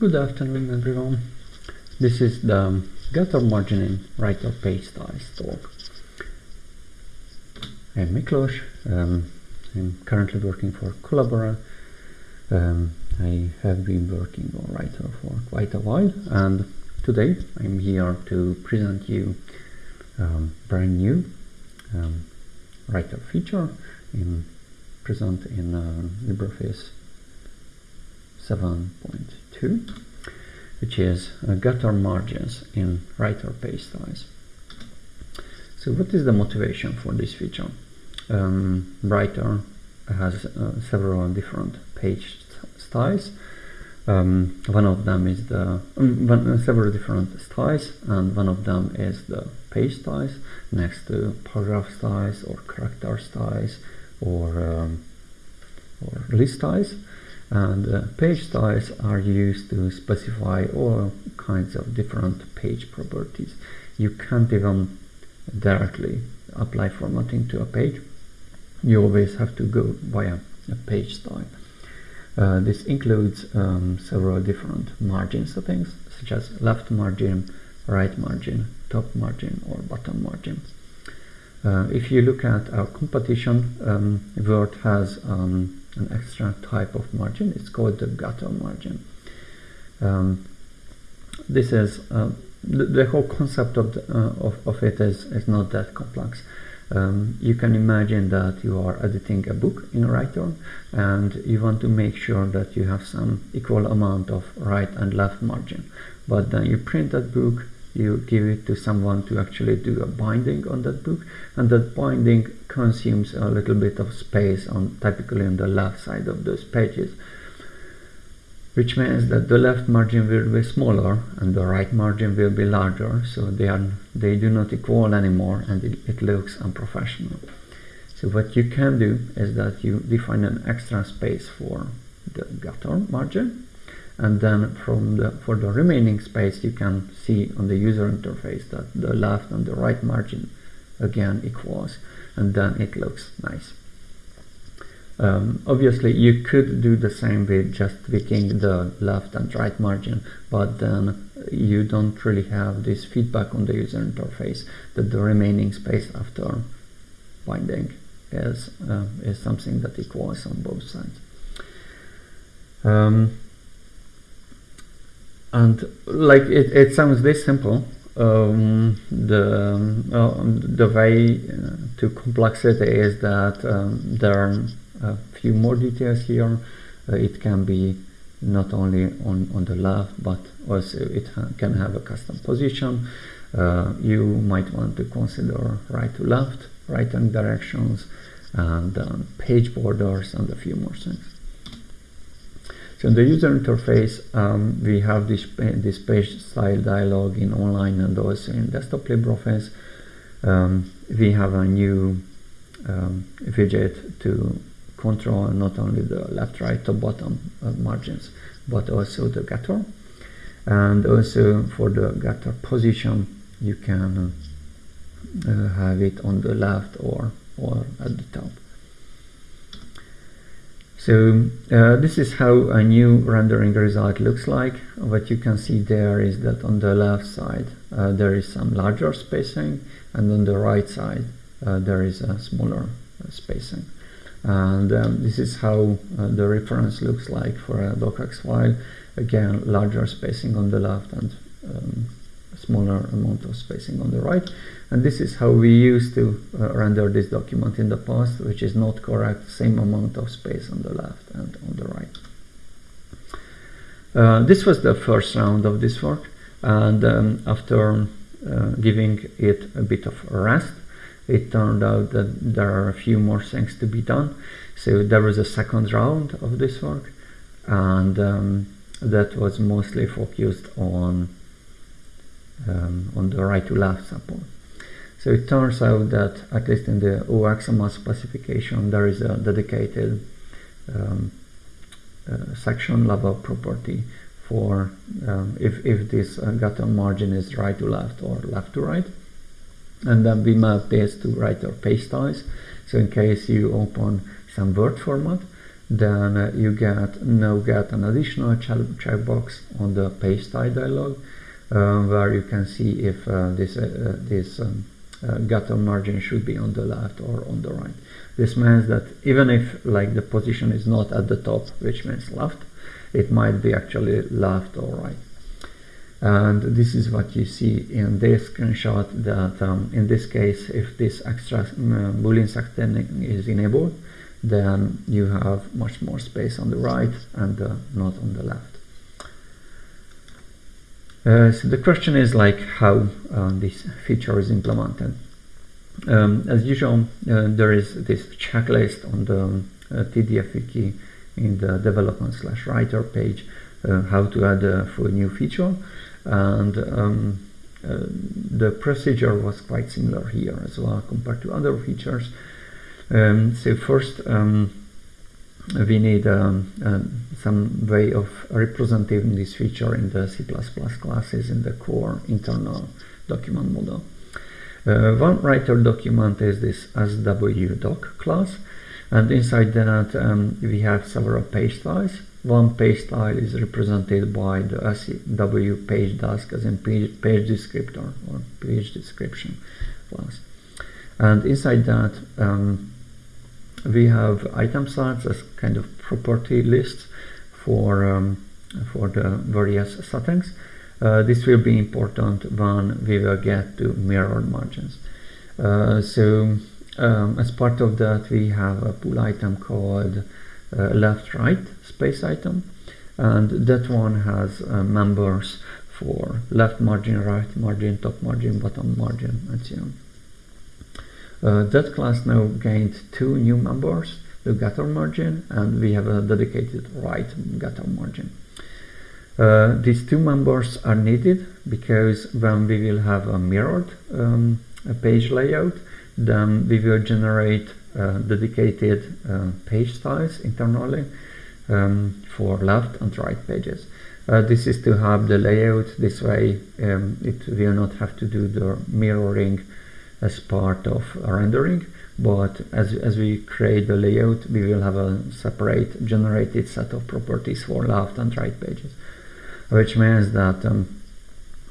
Good afternoon everyone. This is the gutter margin in writer page styles talk. I'm Miklos. Um, I'm currently working for Collabora. Um, I have been working on writer for quite a while and today I'm here to present you um, brand new um, writer feature in present in uh, LibreOffice 7.2 which is uh, gutter margins in writer page styles. So what is the motivation for this feature? Um, writer has uh, several different page styles. Um, one of them is the um, one, uh, several different styles, and one of them is the page styles next to paragraph styles or character styles or um, or list styles and uh, page styles are used to specify all kinds of different page properties. You can't even directly apply formatting to a page. You always have to go via a page style. Uh, this includes um, several different margin settings such as left margin, right margin, top margin or bottom margin. Uh, if you look at our competition, um, Word has um, an extra type of margin. It's called the gutter margin. Um, this is uh, the, the, whole concept of, the, uh, of, of, it is, is not that complex. Um, you can imagine that you are editing a book in a Writer and you want to make sure that you have some equal amount of right and left margin. But then you print that book you give it to someone to actually do a binding on that book and that binding consumes a little bit of space on typically on the left side of those pages which means that the left margin will be smaller and the right margin will be larger so they are they do not equal anymore and it, it looks unprofessional. So what you can do is that you define an extra space for the gutter margin and then from the for the remaining space you can see on the user interface that the left and the right margin again equals and then it looks nice. Um, obviously you could do the same with just tweaking the left and right margin but then you don't really have this feedback on the user interface that the remaining space after binding is, uh, is something that equals on both sides. Um, and like it, it sounds this simple um, the uh, the way uh, to complexity is that um, there are a few more details here. Uh, it can be not only on, on the left but also it ha can have a custom position. Uh, you might want to consider right to left right hand directions and um, page borders and a few more things so in the user interface, um, we have this, this page style dialog in online and also in desktop LibreOffice. Um, we have a new um, widget to control not only the left, right, top, bottom uh, margins, but also the gutter. And also for the gutter position, you can uh, have it on the left or, or at the top. So uh, this is how a new rendering result looks like. What you can see there is that on the left side uh, there is some larger spacing and on the right side uh, there is a smaller uh, spacing. And um, this is how uh, the reference looks like for a docx file. Again, larger spacing on the left and um, smaller amount of spacing on the right. And this is how we used to uh, render this document in the past which is not correct same amount of space on the left and on the right. Uh, this was the first round of this work and um, after uh, giving it a bit of rest it turned out that there are a few more things to be done. So there was a second round of this work and um, that was mostly focused on um, on the right to left support. So it turns out that at least in the OOXML specification there is a dedicated um, uh, section level property for um, if, if this uh, gutter margin is right to left or left to right. And then we map this to writer page styles so in case you open some word format then uh, you get now get an additional checkbox on the page style dialog where you can see if uh, this uh, this um, gutter margin should be on the left or on the right. This means that even if like the position is not at the top, which means left, it might be actually left or right. And this is what you see in this screenshot that um, in this case, if this extra uh, boolean setting is enabled, then you have much more space on the right and uh, not on the left. Uh, so the question is like how uh, this feature is implemented. Um, as usual, uh, there is this checklist on the um, uh, TDF wiki in the development slash writer page uh, how to add a new feature and um, the procedure was quite similar here as well compared to other features. Um, so first um, we need um, uh, some way of representing this feature in the C++ classes in the core internal document model. Uh, one writer document is this swdoc class and inside that um, we have several page styles. One page style is represented by the SwPageDesc as in page, page descriptor or page description class. And inside that um, we have item sets as kind of property lists for um, for the various settings. Uh, this will be important when we will get to mirrored margins. Uh, so um, as part of that we have a pool item called uh, left right space item and that one has uh, members for left margin, right margin, top margin, bottom margin and so on. Uh, that class now gained two new members, the gutter margin, and we have a dedicated right gutter margin. Uh, these two members are needed because when we will have a mirrored um, a page layout, then we will generate uh, dedicated uh, page styles internally um, for left and right pages. Uh, this is to have the layout this way um, it will not have to do the mirroring as part of rendering but as, as we create the layout we will have a separate generated set of properties for left and right pages which means that um,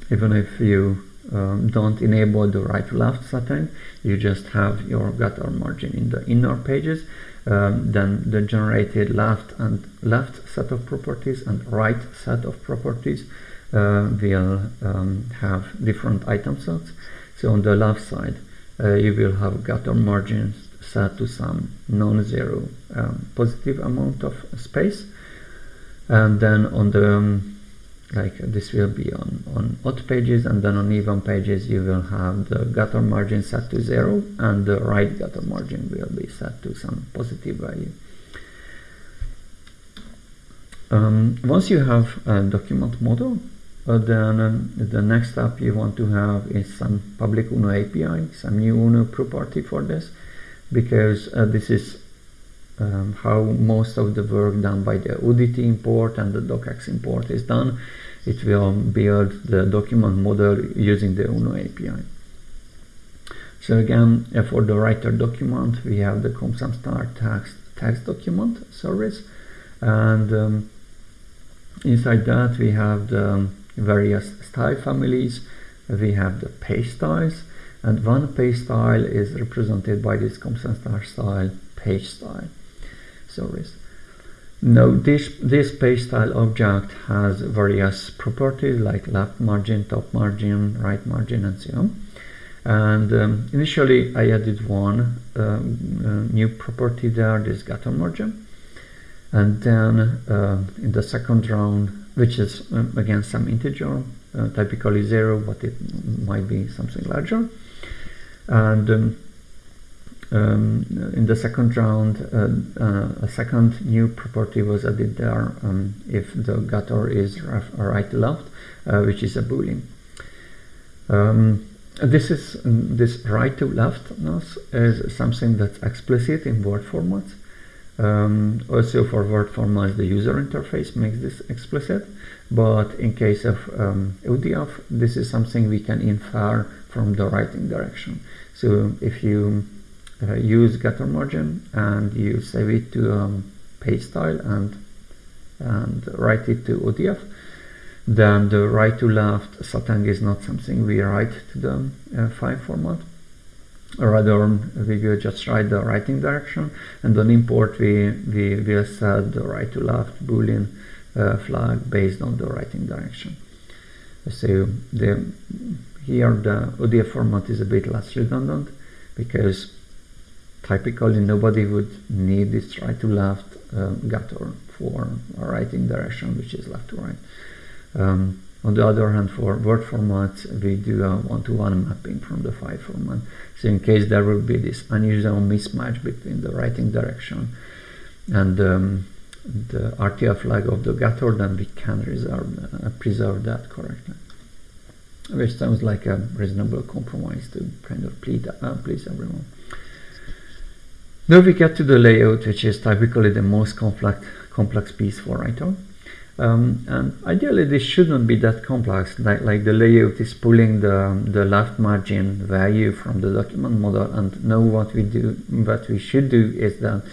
even if you um, don't enable the right left setting you just have your gutter margin in the inner pages um, then the generated left and left set of properties and right set of properties uh, will um, have different item sets so on the left side, uh, you will have gutter margins set to some non-zero um, positive amount of space. And then on the, um, like this will be on, on odd pages and then on even pages you will have the gutter margin set to zero and the right gutter margin will be set to some positive value. Um, once you have a document model, then um, the next step you want to have is some public UNO API, some new UNO property for this, because uh, this is um, how most of the work done by the ODT import and the docx import is done. It will build the document model using the UNO API. So again, uh, for the writer document, we have the com.sun.star text, text document service, and um, inside that we have the um, various style families. We have the page styles and one page style is represented by this com.sun.star style page style service. Now this, this page style object has various properties like left margin, top margin, right margin and so on. And um, initially I added one um, uh, new property there, this gutter margin. And then uh, in the second round which is um, again some integer, uh, typically zero, but it might be something larger. And um, um, in the second round, uh, uh, a second new property was added there um, if the gutter is right left, uh, which is a boolean. Um, this is this right to leftness is something that's explicit in word formats um, also for word formats, the user interface makes this explicit, but in case of um, ODF, this is something we can infer from the writing direction. So if you uh, use gutter margin and you save it to um, page style and and write it to ODF then the right to left satang is not something we write to the uh, file format rather we will just write the writing direction. And on import we, we will set the right to left boolean uh, flag based on the writing direction. So the here the ODF format is a bit less redundant because typically nobody would need this right to left um, gutter for a writing direction which is left to right. Um, on the other hand, for Word formats, we do a one-to-one -one mapping from the file format. So in case there will be this unusual mismatch between the writing direction and um, the RTF flag of the gutter, then we can reserve, uh, preserve that correctly. Which sounds like a reasonable compromise to kind of please, uh, please everyone. Now we get to the layout, which is typically the most complex, complex piece for writer. Um, and ideally this shouldn't be that complex, like, like the layout is pulling the, the left margin value from the document model and now what we do, what we should do is that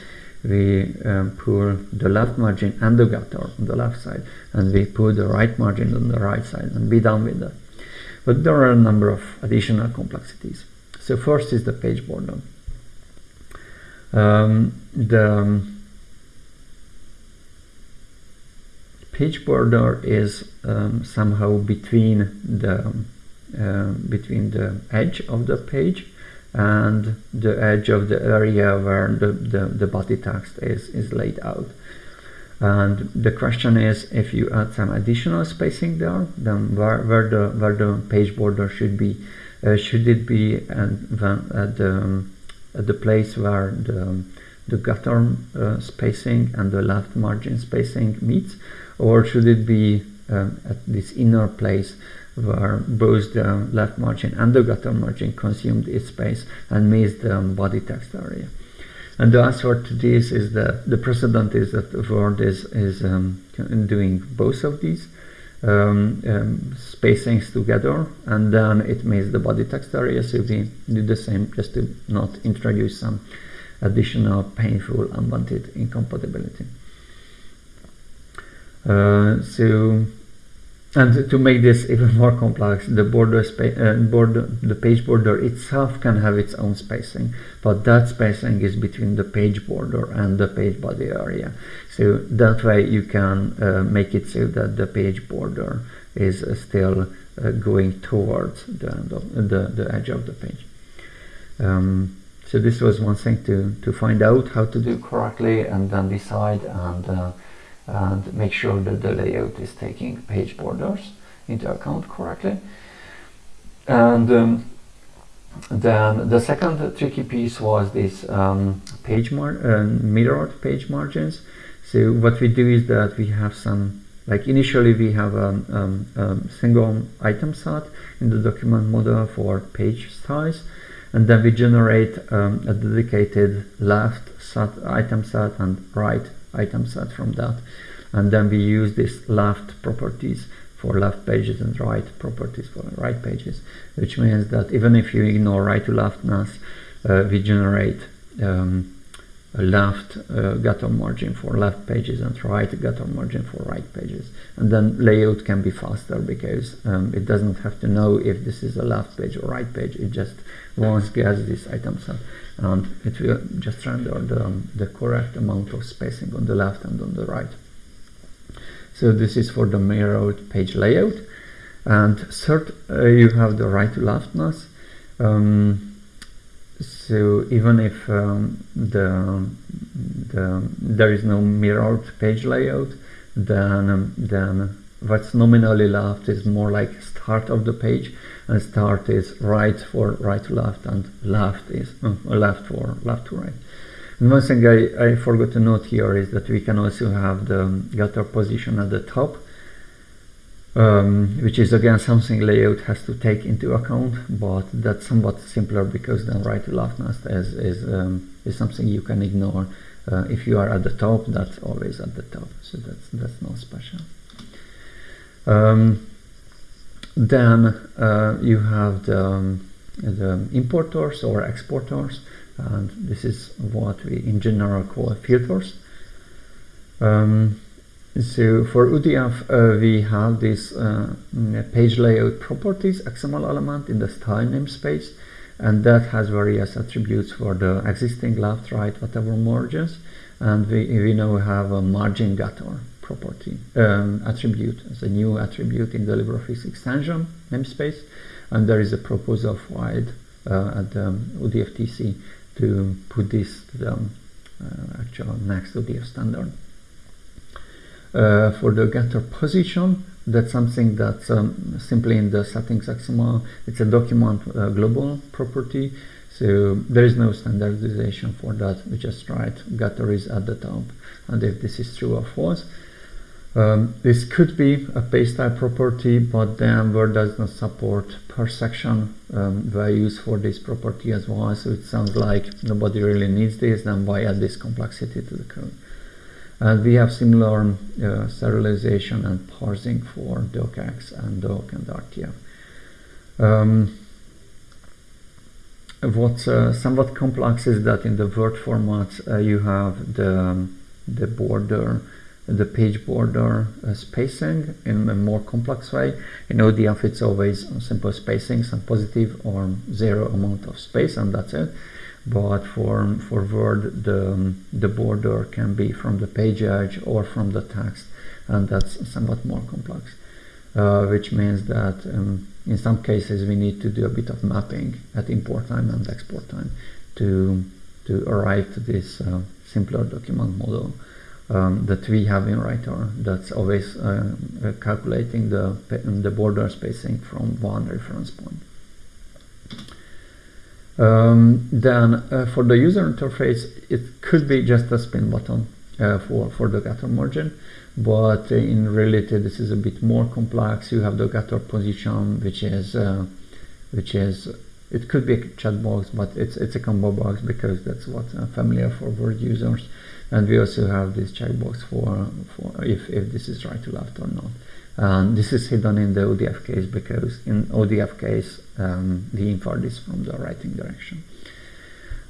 we um, pull the left margin and the gutter on the left side and we pull the right margin on the right side and be done with that. But there are a number of additional complexities. So first is the page border. Um, the page border is um, somehow between the uh, between the edge of the page and the edge of the area where the, the, the body text is, is laid out. And the question is if you add some additional spacing there, then where, where the where the page border should be, uh, should it be at, at the at the place where the the gutter uh, spacing and the left margin spacing meets, or should it be um, at this inner place where both the left margin and the gutter margin consumed its space and missed the body text area. And the answer to this is that the precedent is that the Word is, is um, doing both of these um, um, spacings together and then it makes the body text area so we do the same just to not introduce some additional painful unwanted incompatibility. Uh, so, and to make this even more complex, the border, uh, border, the page border itself can have its own spacing, but that spacing is between the page border and the page body area. So that way you can uh, make it so that the page border is uh, still uh, going towards the, end the, the edge of the page. Um, so this was one thing to, to find out how to do correctly and then decide and uh, and make sure that the layout is taking page borders into account correctly. And um, then the second tricky piece was this um, page mar uh, mirrored page margins. So what we do is that we have some, like initially we have a um, um, single item set in the document model for page size, and then we generate um, a dedicated left set item set and right item set from that. And then we use this left properties for left pages and right properties for right pages which means that even if you ignore right to leftness uh, we generate um, a left uh, gutter margin for left pages and right gutter margin for right pages. And then layout can be faster because um, it doesn't have to know if this is a left page or right page. It just once gets this item set and it will just render the, the correct amount of spacing on the left and on the right so this is for the mirrored page layout. And third, uh, you have the right to leftness. Um, so even if um, the, the, there is no mirrored page layout, then, um, then what's nominally left is more like start of the page and start is right for right to left and left is uh, left for left to right. And one thing I, I forgot to note here is that we can also have the gutter position at the top, um, which is again something layout has to take into account, but that's somewhat simpler because then right to leftness is, is, um, is something you can ignore. Uh, if you are at the top, that's always at the top, so that's, that's not special. Um, then uh, you have the, um, the importers or exporters and this is what we in general call filters Um, so for ODF, uh, we have this uh, page layout properties XML element in the style namespace, and that has various attributes for the existing left, right, whatever merges. And we, we now have a margin gutter property um, attribute as a new attribute in the LibreOffice extension namespace. And there is a proposal filed uh, at the ODF TC to put this to the um, uh, actual next ODF standard. Uh, for the gutter position, that's something that's um, simply in the settings XML. It's a document uh, global property, so there is no standardization for that. We just write gutter is at the top, and if this is true or false. Um, this could be a page type property, but then Word does not support per section um, values for this property as well. So it sounds like nobody really needs this, then why add this complexity to the code? And we have similar uh, serialization and parsing for docx and doc and RTF. Um, what's uh, somewhat complex is that in the Word format uh, you have the, um, the border, the page border uh, spacing in a more complex way. In ODF it's always simple spacing, some positive or zero amount of space and that's it but for for Word the the border can be from the page edge or from the text and that's somewhat more complex uh, which means that um, in some cases we need to do a bit of mapping at import time and export time to to arrive to this uh, simpler document model um, that we have in Writer that's always uh, calculating the the border spacing from one reference point. Um, then uh, for the user interface, it could be just a spin button uh, for, for the gutter margin, but uh, in reality this is a bit more complex. You have the gutter position, which is, uh, which is, it could be a chat box, but it's, it's a combo box because that's what's familiar for Word users. And we also have this checkbox for, for if, if this is right to left or not. And this is hidden in the ODF case because in ODF case um, we infer this from the writing direction.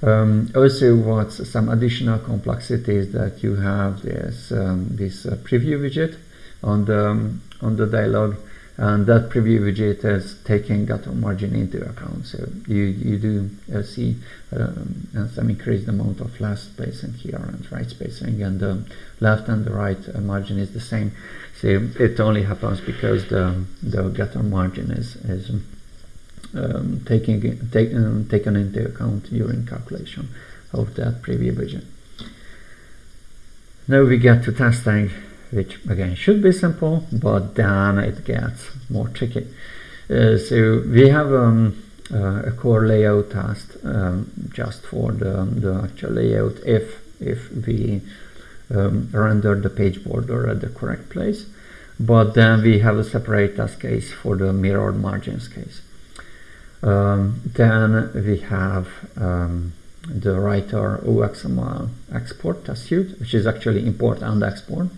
Um, also, what's some additional complexity is that you have this um, this uh, preview widget on the um, on the dialog, and that preview widget is taking gutter margin into account. So you you do uh, see um, some increased amount of left spacing here and right spacing, and the left and the right uh, margin is the same. So it only happens because the the gutter margin is is um, taking take, um, taken into account during calculation of that preview widget. Now we get to testing, which again should be simple, but then it gets more tricky. Uh, so we have um, uh, a core layout test um, just for the, the actual layout if if we um, render the page border at the correct place. But then we have a separate test case for the mirrored margins case. Um, then we have um, the writer OOXML export test suite, which is actually import and export.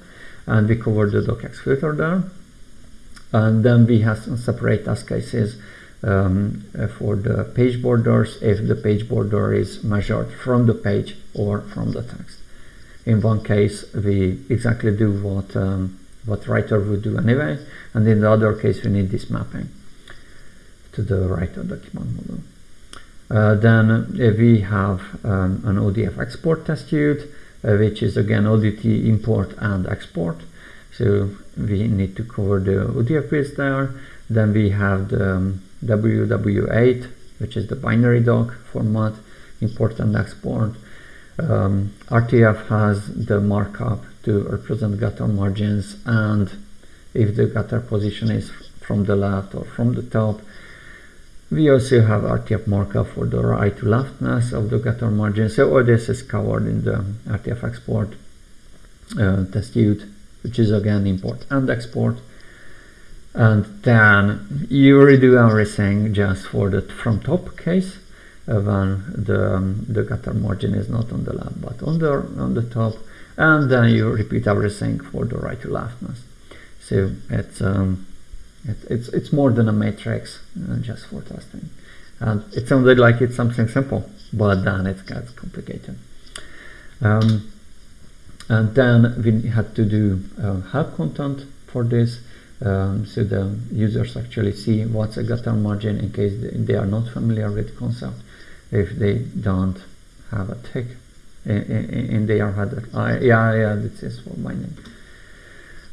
And we cover the docx filter there. And then we have some separate test cases um, for the page borders if the page border is measured from the page or from the text. In one case, we exactly do what um, what writer would do anyway, and in the other case, we need this mapping to the writer document model. Uh, then uh, we have um, an ODF export test suite, which is again ODT import and export. So we need to cover the ODF bits there. Then we have the um, WW8, which is the binary doc format, import and export. Um, RTF has the markup to represent gutter margins and if the gutter position is from the left or from the top. We also have RTF markup for the right to leftness of the gutter margin. So all this is covered in the RTF export uh, test suite, which is again import and export. And then you redo everything just for the from top case when the, um, the gutter margin is not on the left but on the, on the top and then you repeat everything for the right to leftness. So it's, um, it, it's, it's more than a matrix uh, just for testing. And it sounded like it's something simple, but then it gets complicated. Um, and then we had to do uh, help content for this um, so the users actually see what's a gutter margin in case they are not familiar with the concept if they don't have a tick in, their head that I, yeah yeah this is for my name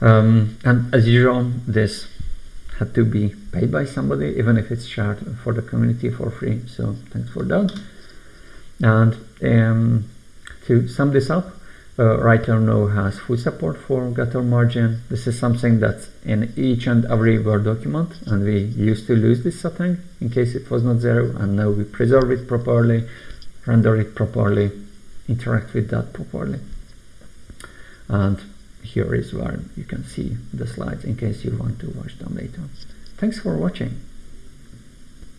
um, and as usual this had to be paid by somebody even if it's shared for the community for free so thanks for that and um, to sum this up uh, Writer now has full support for gutter margin. This is something that's in each and every Word document and we used to lose this setting in case it was not there and now we preserve it properly, render it properly, interact with that properly. And here is where you can see the slides in case you want to watch them later. Thanks for watching.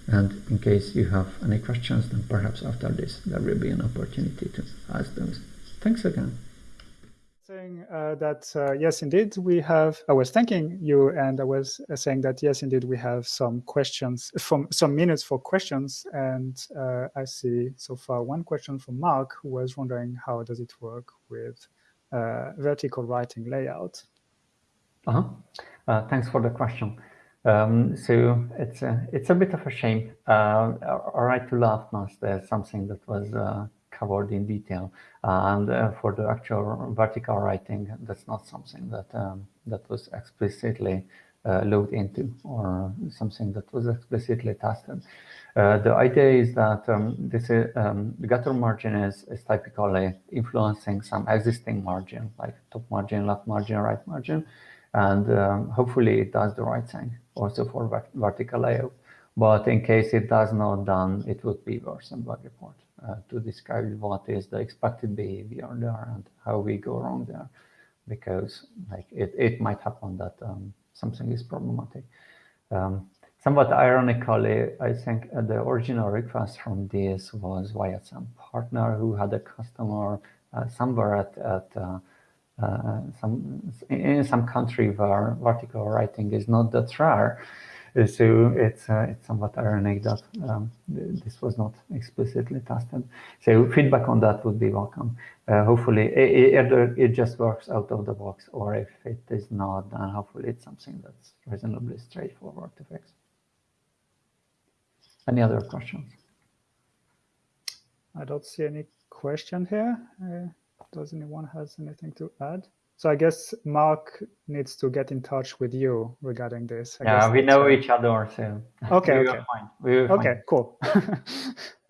And in case you have any questions, then perhaps after this there will be an opportunity to ask those. Thanks again saying uh, that uh, yes, indeed, we have. I was thanking you, and I was uh, saying that yes, indeed, we have some questions from some minutes for questions, and uh, I see so far one question from Mark, who was wondering how does it work with uh, vertical writing layout. Uh-huh. Uh, thanks for the question. Um, so it's a, it's a bit of a shame. all right to laugh now. There's something that was covered in detail. And uh, for the actual vertical writing, that's not something that um, that was explicitly uh, loaded into or something that was explicitly tested. Uh, the idea is that um, this is, um, the gutter margin is, is typically influencing some existing margin, like top margin, left margin, right margin, and um, hopefully it does the right thing also for vertical layout. But in case it does not, then it would be worse than bug report uh, to describe what is the expected behavior there and how we go wrong there because like it, it might happen that um, something is problematic. Um, somewhat ironically, I think the original request from this was via some partner who had a customer uh, somewhere at, at uh, uh some in some country where vertical writing is not that rare so it's uh, it's somewhat ironic that um, this was not explicitly tested. So feedback on that would be welcome. Uh, hopefully, it, either it just works out of the box, or if it is not, then hopefully it's something that's reasonably straightforward to fix. Any other questions? I don't see any question here. Uh, does anyone has anything to add? So I guess Mark needs to get in touch with you regarding this. I yeah, we know each other, so okay, okay, okay, cool.